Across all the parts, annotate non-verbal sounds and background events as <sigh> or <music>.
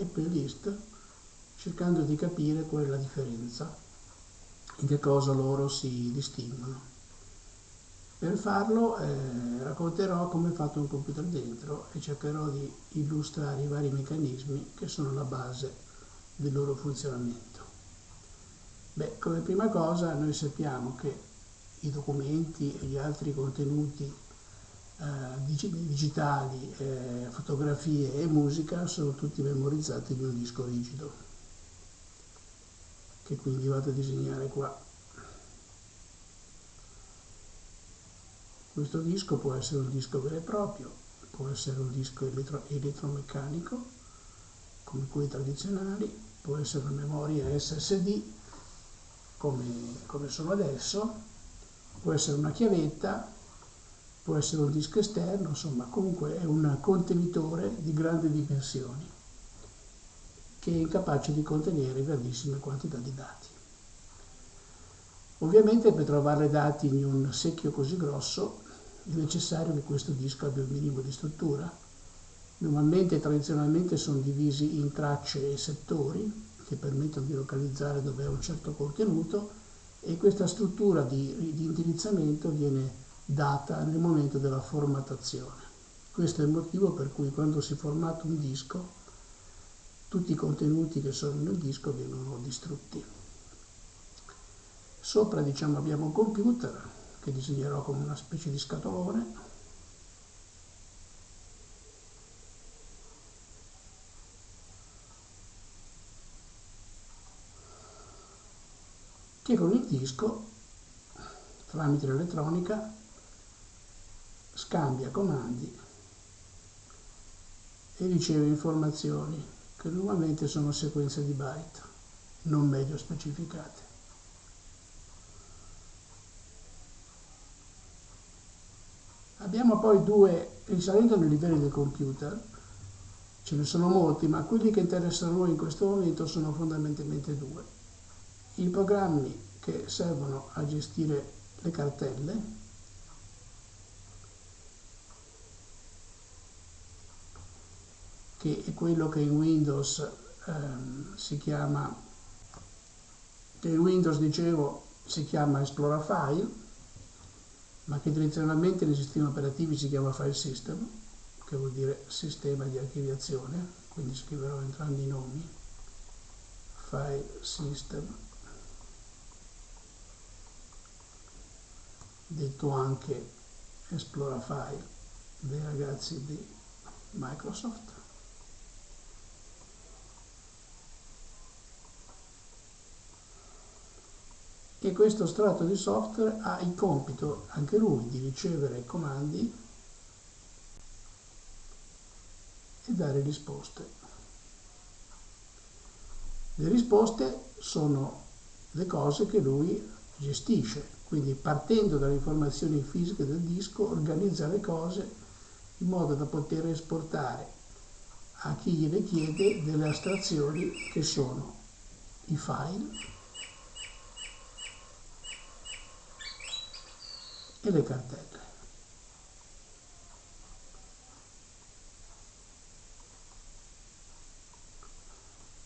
e playlist cercando di capire qual è la differenza, in che cosa loro si distinguono. Per farlo eh, racconterò come è fatto un computer dentro e cercherò di illustrare i vari meccanismi che sono la base del loro funzionamento. Beh, come prima cosa noi sappiamo che i documenti e gli altri contenuti digitali, eh, fotografie e musica sono tutti memorizzati in un disco rigido, che quindi vado a disegnare qua. Questo disco può essere un disco vero e proprio, può essere un disco elettro elettromeccanico, come quelli tradizionali, può essere una memoria SSD, come, come sono adesso, può essere una chiavetta, può essere un disco esterno, insomma comunque è un contenitore di grandi dimensioni che è incapace di contenere grandissime quantità di dati. Ovviamente per trovare dati in un secchio così grosso è necessario che questo disco abbia un minimo di struttura. Normalmente e tradizionalmente sono divisi in tracce e settori che permettono di localizzare dove è un certo contenuto e questa struttura di, di indirizzamento viene data nel momento della formattazione. Questo è il motivo per cui quando si formata un disco tutti i contenuti che sono nel disco vengono distrutti. Sopra diciamo, abbiamo un computer che disegnerò come una specie di scatolone. che con il disco, tramite l'elettronica, scambia comandi e riceve informazioni che normalmente sono sequenze di byte, non meglio specificate. Abbiamo poi due, risalendo nei livelli del computer, ce ne sono molti, ma quelli che interessano noi in questo momento sono fondamentalmente due. I programmi che servono a gestire le cartelle, che è quello che in Windows ehm, si chiama, che in Windows dicevo si chiama Explorer File, ma che tradizionalmente nei sistemi operativi si chiama file system, che vuol dire sistema di archiviazione, quindi scriverò entrambi i nomi, file system, detto anche Esplora File dei ragazzi di Microsoft. E questo strato di software ha il compito anche lui di ricevere comandi e dare risposte. Le risposte sono le cose che lui gestisce, quindi partendo dalle informazioni fisiche del disco organizza le cose in modo da poter esportare a chi gliele chiede delle astrazioni che sono i file e le cartelle.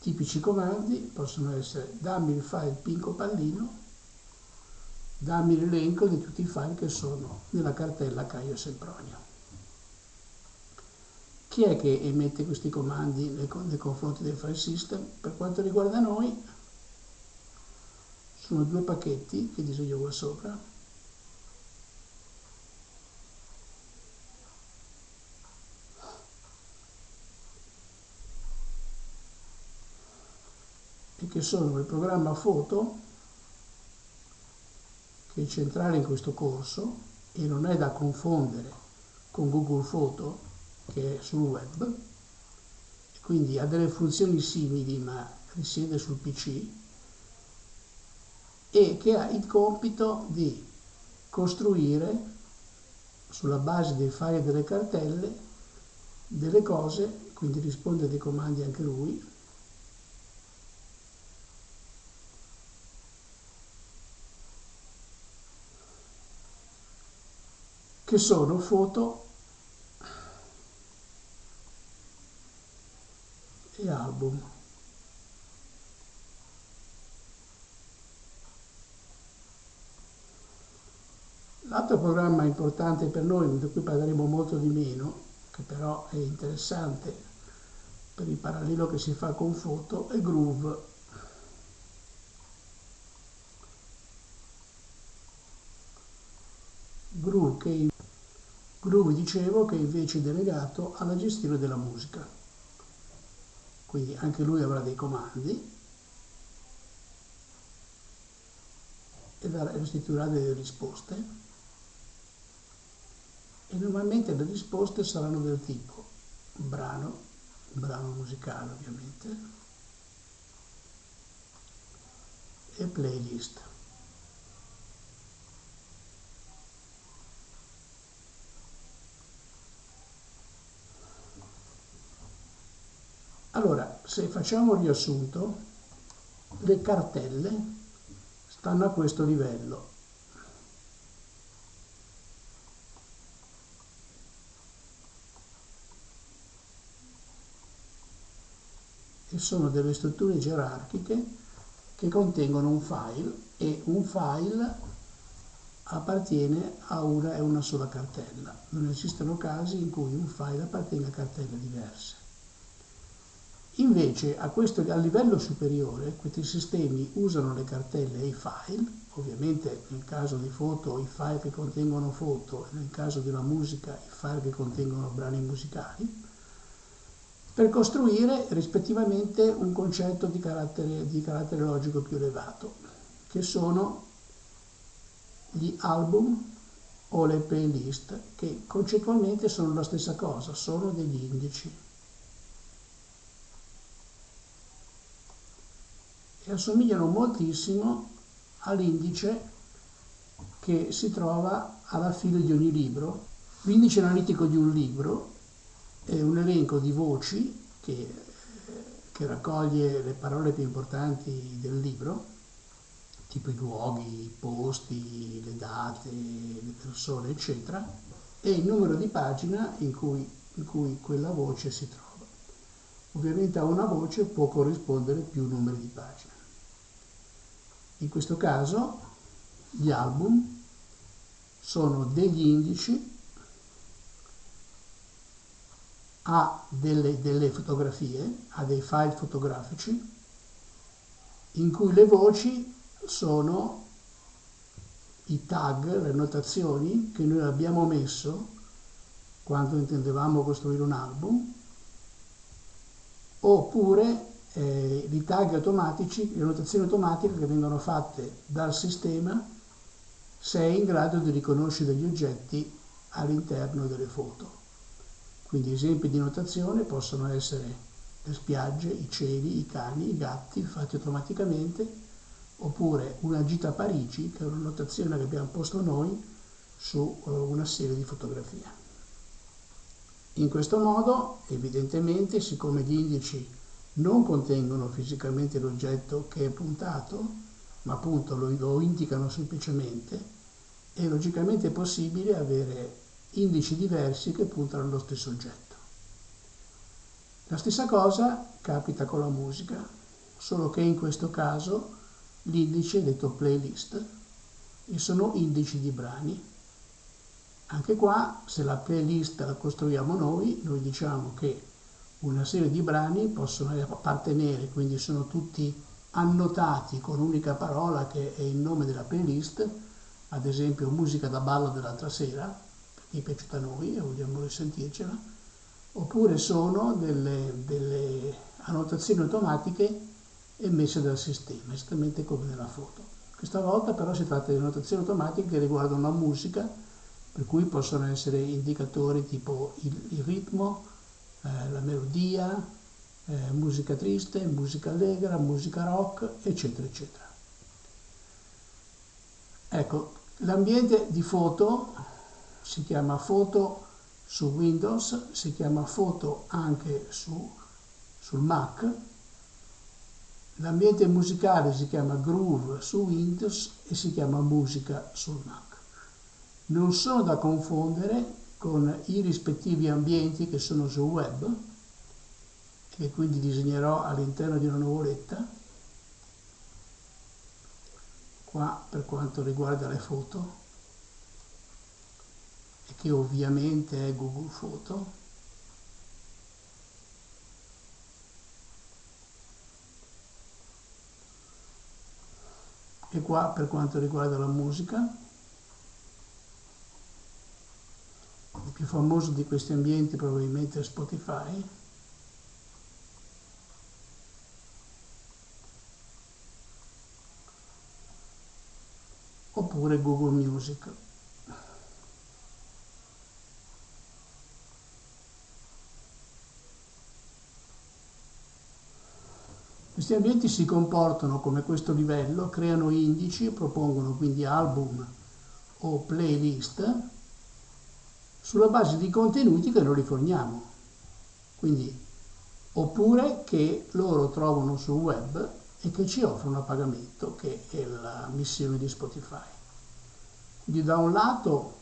Tipici comandi possono essere dammi il file pinco pallino, dammi l'elenco di tutti i file che sono nella cartella Caio Sempronio. Chi è che emette questi comandi nei, nei confronti del file system? Per quanto riguarda noi, sono due pacchetti che disegno qua sopra, che sono il programma foto, che è centrale in questo corso e non è da confondere con Google Photo, che è sul web, quindi ha delle funzioni simili ma risiede sul PC, e che ha il compito di costruire sulla base dei file e delle cartelle delle cose, quindi risponde a dei comandi anche lui, che sono foto e album. L'altro programma importante per noi, di cui parleremo molto di meno, che però è interessante per il parallelo che si fa con Foto, è Groove. Groove, che, Groove dicevo che invece è delegato alla gestione della musica. Quindi anche lui avrà dei comandi e restituirà delle risposte e normalmente le risposte saranno del tipo brano, brano musicale ovviamente, e playlist. Allora, se facciamo un riassunto, le cartelle stanno a questo livello. che sono delle strutture gerarchiche che contengono un file e un file appartiene a una e una sola cartella. Non esistono casi in cui un file appartenga a cartelle diverse. Invece a, questo, a livello superiore questi sistemi usano le cartelle e i file, ovviamente nel caso di foto i file che contengono foto e nel caso della musica i file che contengono brani musicali, per costruire rispettivamente un concetto di carattere, di carattere logico più elevato, che sono gli album o le playlist, che concettualmente sono la stessa cosa, sono degli indici. E assomigliano moltissimo all'indice che si trova alla fine di ogni libro. L'indice analitico di un libro è un elenco di voci che, che raccoglie le parole più importanti del libro, tipo i luoghi, i posti, le date, le persone, eccetera, e il numero di pagina in cui, in cui quella voce si trova. Ovviamente a una voce può corrispondere più numeri di pagina. In questo caso gli album sono degli indici ha delle, delle fotografie, ha dei file fotografici in cui le voci sono i tag, le notazioni che noi abbiamo messo quando intendevamo costruire un album, oppure eh, i tag automatici, le notazioni automatiche che vengono fatte dal sistema se è in grado di riconoscere degli oggetti all'interno delle foto. Quindi esempi di notazione possono essere le spiagge, i cieli, i cani, i gatti fatti automaticamente, oppure una gita a Parigi, che è una notazione che abbiamo posto noi su eh, una serie di fotografie. In questo modo, evidentemente, siccome gli indici non contengono fisicamente l'oggetto che è puntato, ma appunto lo, lo indicano semplicemente, è logicamente possibile avere indici diversi che puntano allo stesso oggetto. La stessa cosa capita con la musica, solo che in questo caso l'indice è detto playlist e sono indici di brani. Anche qua, se la playlist la costruiamo noi, noi diciamo che una serie di brani possono appartenere, quindi sono tutti annotati con un'unica parola che è il nome della playlist, ad esempio musica da ballo dell'altra sera, è piaciuta a noi e vogliamo risentircela, oppure sono delle, delle annotazioni automatiche emesse dal sistema, esattamente come nella foto. Questa volta però si tratta di annotazioni automatiche che riguardano la musica, per cui possono essere indicatori tipo il, il ritmo, eh, la melodia, eh, musica triste, musica allegra, musica rock, eccetera, eccetera. Ecco, l'ambiente di foto si chiama foto su Windows, si chiama foto anche su, sul Mac, l'ambiente musicale si chiama Groove su Windows e si chiama musica sul Mac. Non sono da confondere con i rispettivi ambienti che sono sul web che quindi disegnerò all'interno di una nuvoletta qua per quanto riguarda le foto e che ovviamente è Google Photo. E qua per quanto riguarda la musica più famoso di questi ambienti probabilmente è Spotify. Oppure Google Music. Questi ambienti si comportano come questo livello, creano indici, propongono quindi album o playlist sulla base di contenuti che noi forniamo. Quindi, oppure che loro trovano sul web e che ci offrono a pagamento, che è la missione di Spotify. Quindi da un lato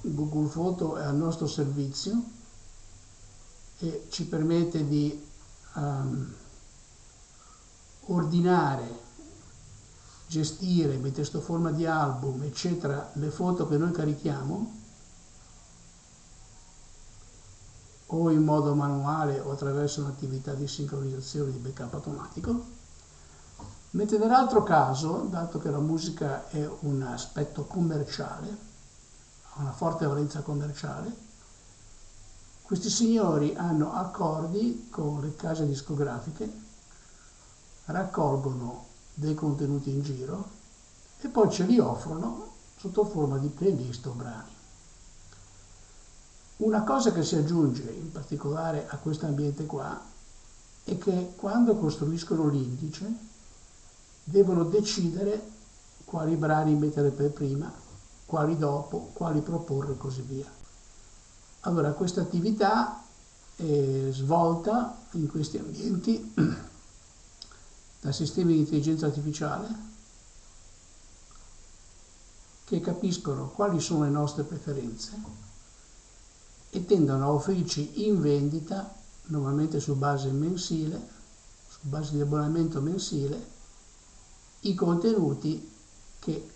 Google Photo è al nostro servizio e ci permette di um, ordinare, gestire, mettere sotto forma di album, eccetera, le foto che noi carichiamo, o in modo manuale o attraverso un'attività di sincronizzazione di backup automatico. Mentre nell'altro caso, dato che la musica è un aspetto commerciale, ha una forte valenza commerciale, questi signori hanno accordi con le case discografiche raccolgono dei contenuti in giro e poi ce li offrono sotto forma di playlist o brani. Una cosa che si aggiunge in particolare a questo ambiente qua è che quando costruiscono l'indice devono decidere quali brani mettere per prima, quali dopo, quali proporre e così via. Allora questa attività è svolta in questi ambienti <clears throat> da sistemi di intelligenza artificiale che capiscono quali sono le nostre preferenze e tendono a offrirci in vendita, normalmente su base mensile, su base di abbonamento mensile, i contenuti che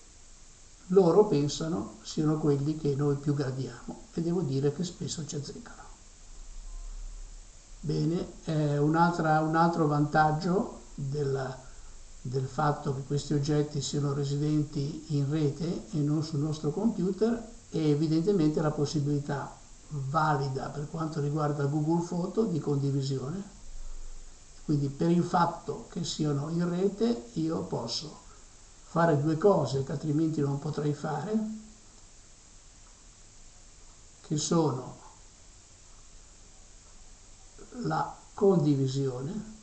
loro pensano siano quelli che noi più gradiamo e devo dire che spesso ci azzeccano. Bene, un, un altro vantaggio della, del fatto che questi oggetti siano residenti in rete e non sul nostro computer e evidentemente la possibilità valida per quanto riguarda Google Photo di condivisione. Quindi per il fatto che siano in rete io posso fare due cose che altrimenti non potrei fare, che sono la condivisione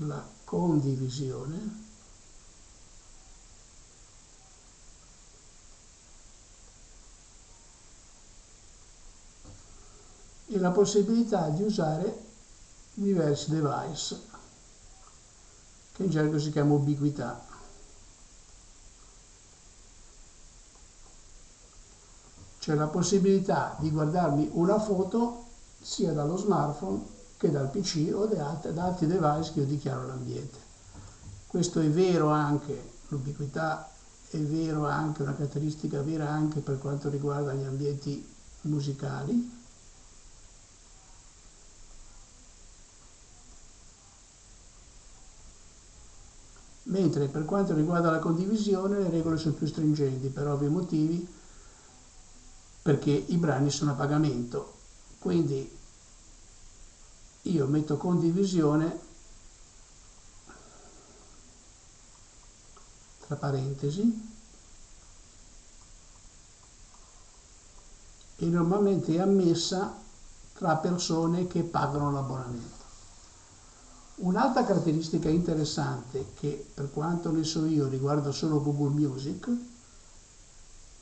la condivisione e la possibilità di usare diversi device che in gergo si chiama ubiquità. C'è la possibilità di guardarmi una foto sia dallo smartphone che dal PC o da altri device che io dichiaro l'ambiente. Questo è vero anche, l'ubiquità è vero anche, una caratteristica vera anche per quanto riguarda gli ambienti musicali, mentre per quanto riguarda la condivisione le regole sono più stringenti per ovvi motivi perché i brani sono a pagamento quindi io metto condivisione tra parentesi e normalmente è ammessa tra persone che pagano l'abbonamento. Un'altra caratteristica interessante che per quanto ne so io riguarda solo Google Music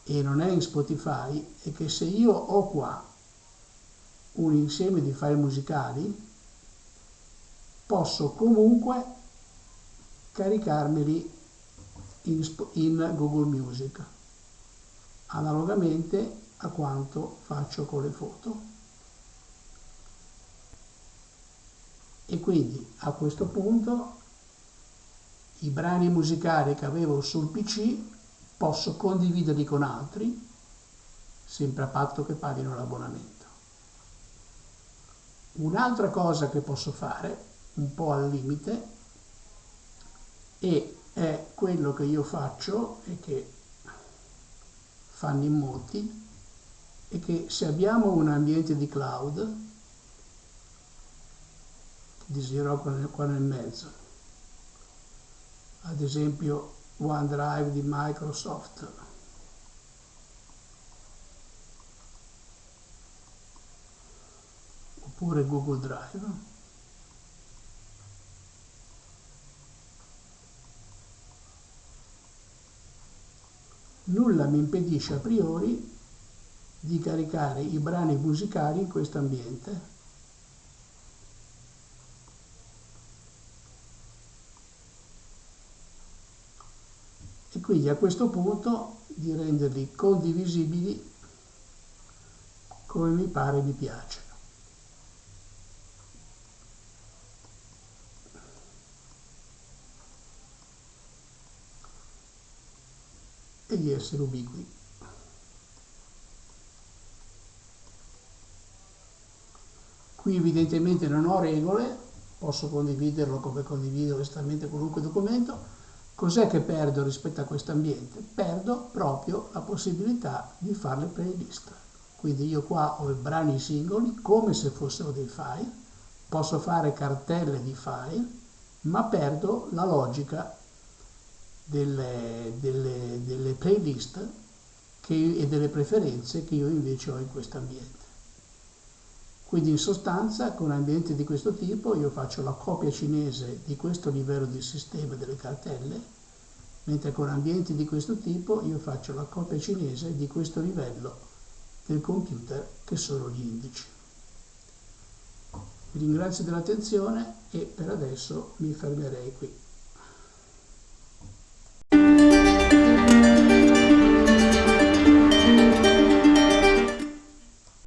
e non è in Spotify è che se io ho qua un insieme di file musicali posso comunque caricarmeli in, in Google Music analogamente a quanto faccio con le foto E quindi a questo punto i brani musicali che avevo sul PC posso condividerli con altri, sempre a patto che paghino l'abbonamento. Un'altra cosa che posso fare, un po' al limite, e è quello che io faccio e che fanno in molti, è che se abbiamo un ambiente di cloud, disegnerò qua nel mezzo, ad esempio OneDrive di Microsoft, oppure Google Drive, nulla mi impedisce a priori di caricare i brani musicali in questo ambiente. Quindi a questo punto di renderli condivisibili come mi pare mi piace. e di essere ubiqui. Qui evidentemente non ho regole, posso condividerlo come condivido onestamente qualunque documento. Cos'è che perdo rispetto a questo ambiente? Perdo proprio la possibilità di fare le playlist. Quindi io qua ho i brani singoli come se fossero dei file, posso fare cartelle di file, ma perdo la logica delle, delle, delle playlist che, e delle preferenze che io invece ho in questo ambiente. Quindi in sostanza con ambienti di questo tipo io faccio la copia cinese di questo livello di sistema delle cartelle, mentre con ambienti di questo tipo io faccio la copia cinese di questo livello del computer che sono gli indici. Vi ringrazio dell'attenzione e per adesso mi fermerei qui.